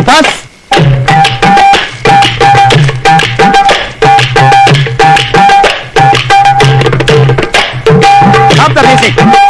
Wypad? Stop the music.